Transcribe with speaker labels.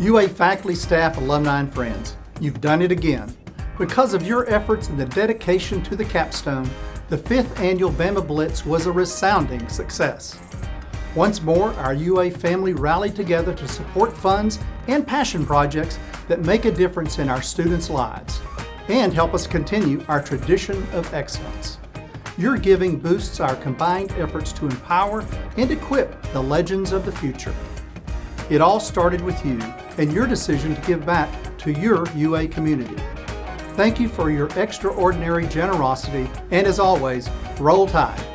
Speaker 1: UA faculty, staff, alumni, and friends, you've done it again. Because of your efforts and the dedication to the capstone, the fifth annual Bama Blitz was a resounding success. Once more, our UA family rallied together to support funds and passion projects that make a difference in our students' lives and help us continue our tradition of excellence. Your giving boosts our combined efforts to empower and equip the legends of the future. It all started with you and your decision to give back to your UA community. Thank you for your extraordinary generosity and as always, roll tide.